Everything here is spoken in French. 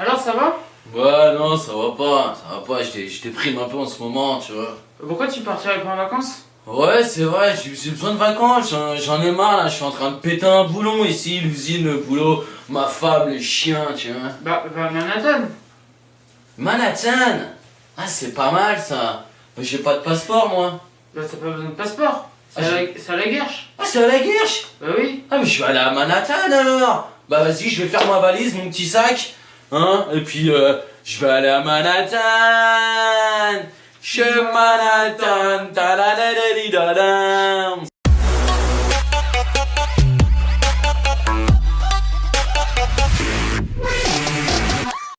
Alors ça va? Ouais, non, ça va pas, ça va pas, je dé- je déprime un peu en ce moment, tu vois. Pourquoi tu partirais pas en vacances? Ouais, c'est vrai, j'ai besoin de vacances, j'en- ai marre là, je suis en train de péter un boulon ici, l'usine, le boulot, ma femme, les chiens, tu vois. Bah, va à Manhattan. Manhattan? Ah, c'est pas mal ça. Mais j'ai pas de passeport moi. Bah, t'as pas besoin de passeport. C'est Ah, à, la- c'est à la guerche. Ah, c'est à la guerche Bah oui. Ah, mais je vais aller à Manhattan alors Bah, vas-y, je vais faire ma valise, mon petit sac, hein, et puis euh, je vais aller à Manhattan. Chez Manhattan.